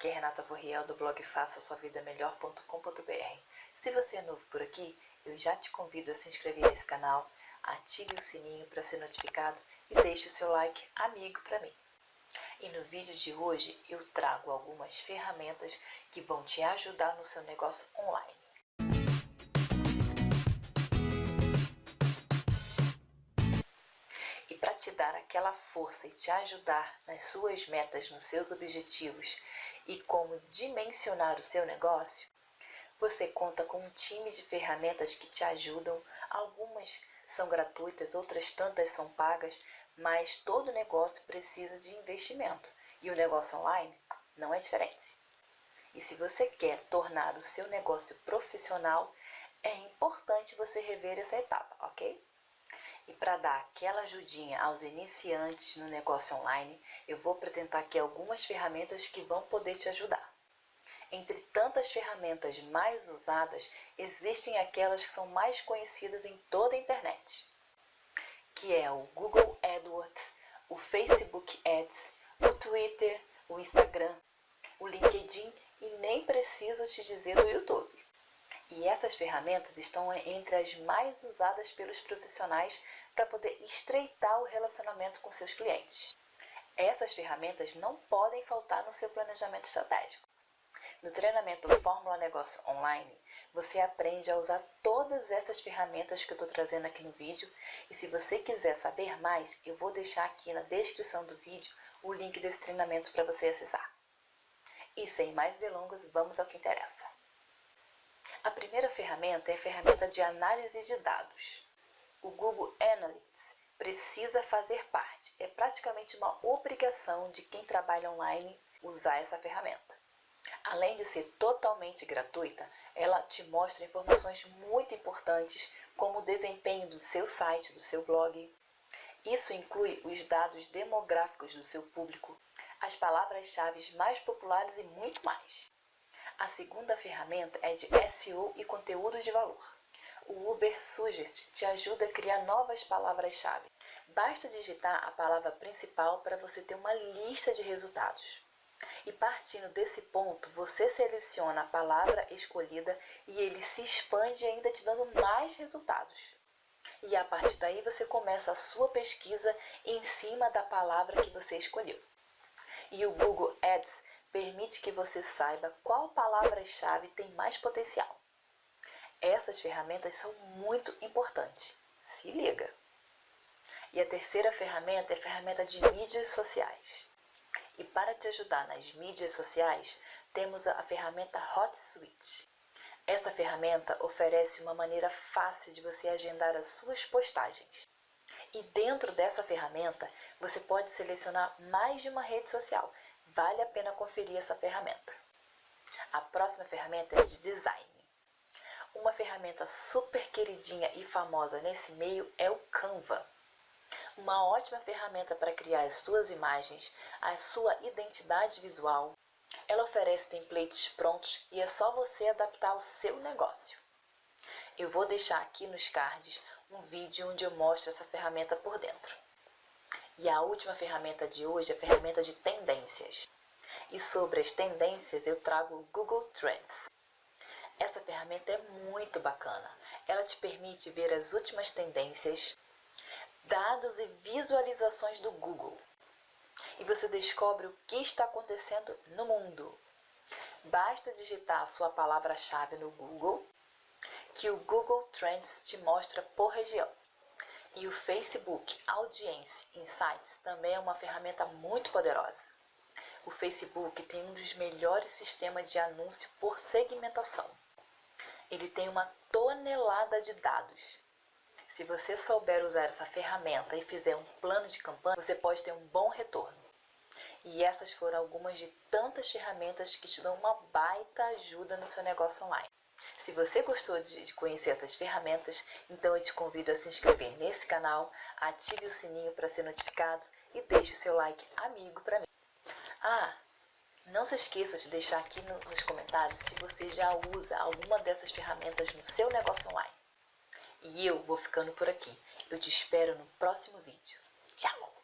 Aqui é Renata Vorriel do blog faça sua vida melhor.com.br. Se você é novo por aqui, eu já te convido a se inscrever nesse canal, ative o sininho para ser notificado e deixe o seu like amigo para mim. E no vídeo de hoje eu trago algumas ferramentas que vão te ajudar no seu negócio online. E para te dar aquela força e te ajudar nas suas metas, nos seus objetivos e como dimensionar o seu negócio, você conta com um time de ferramentas que te ajudam. Algumas são gratuitas, outras tantas são pagas, mas todo negócio precisa de investimento e o negócio online não é diferente. E se você quer tornar o seu negócio profissional, é importante você rever essa etapa, ok? E para dar aquela ajudinha aos iniciantes no negócio online, eu vou apresentar aqui algumas ferramentas que vão poder te ajudar. Entre tantas ferramentas mais usadas, existem aquelas que são mais conhecidas em toda a internet, que é o Google AdWords, o Facebook Ads, o Twitter, o Instagram, o LinkedIn e nem preciso te dizer do YouTube. E essas ferramentas estão entre as mais usadas pelos profissionais para poder estreitar o relacionamento com seus clientes. Essas ferramentas não podem faltar no seu planejamento estratégico. No treinamento Fórmula Negócio Online, você aprende a usar todas essas ferramentas que eu estou trazendo aqui no vídeo. E se você quiser saber mais, eu vou deixar aqui na descrição do vídeo o link desse treinamento para você acessar. E sem mais delongas, vamos ao que interessa. A primeira ferramenta é a ferramenta de análise de dados. O Google Analytics precisa fazer parte. É praticamente uma obrigação de quem trabalha online usar essa ferramenta. Além de ser totalmente gratuita, ela te mostra informações muito importantes como o desempenho do seu site, do seu blog. Isso inclui os dados demográficos do seu público, as palavras-chave mais populares e muito mais. A segunda ferramenta é de SEO e conteúdo de valor. O Uber Suggest te ajuda a criar novas palavras-chave. Basta digitar a palavra principal para você ter uma lista de resultados. E partindo desse ponto, você seleciona a palavra escolhida e ele se expande ainda te dando mais resultados. E a partir daí você começa a sua pesquisa em cima da palavra que você escolheu. E o Google Ads permite que você saiba qual palavra-chave tem mais potencial. Essas ferramentas são muito importantes. Se liga! E a terceira ferramenta é a ferramenta de mídias sociais. E para te ajudar nas mídias sociais, temos a ferramenta HotSuite. Essa ferramenta oferece uma maneira fácil de você agendar as suas postagens. E dentro dessa ferramenta, você pode selecionar mais de uma rede social, Vale a pena conferir essa ferramenta. A próxima ferramenta é de design. Uma ferramenta super queridinha e famosa nesse meio é o Canva. Uma ótima ferramenta para criar as suas imagens, a sua identidade visual. Ela oferece templates prontos e é só você adaptar ao seu negócio. Eu vou deixar aqui nos cards um vídeo onde eu mostro essa ferramenta por dentro. E a última ferramenta de hoje é a ferramenta de tendências. E sobre as tendências eu trago o Google Trends. Essa ferramenta é muito bacana. Ela te permite ver as últimas tendências, dados e visualizações do Google. E você descobre o que está acontecendo no mundo. Basta digitar a sua palavra-chave no Google, que o Google Trends te mostra por região. E o Facebook Audience Insights também é uma ferramenta muito poderosa. O Facebook tem um dos melhores sistemas de anúncio por segmentação. Ele tem uma tonelada de dados. Se você souber usar essa ferramenta e fizer um plano de campanha, você pode ter um bom retorno. E essas foram algumas de tantas ferramentas que te dão uma baita ajuda no seu negócio online. Se você gostou de conhecer essas ferramentas, então eu te convido a se inscrever nesse canal, ative o sininho para ser notificado e deixe o seu like amigo para mim. Ah, não se esqueça de deixar aqui nos comentários se você já usa alguma dessas ferramentas no seu negócio online. E eu vou ficando por aqui. Eu te espero no próximo vídeo. Tchau!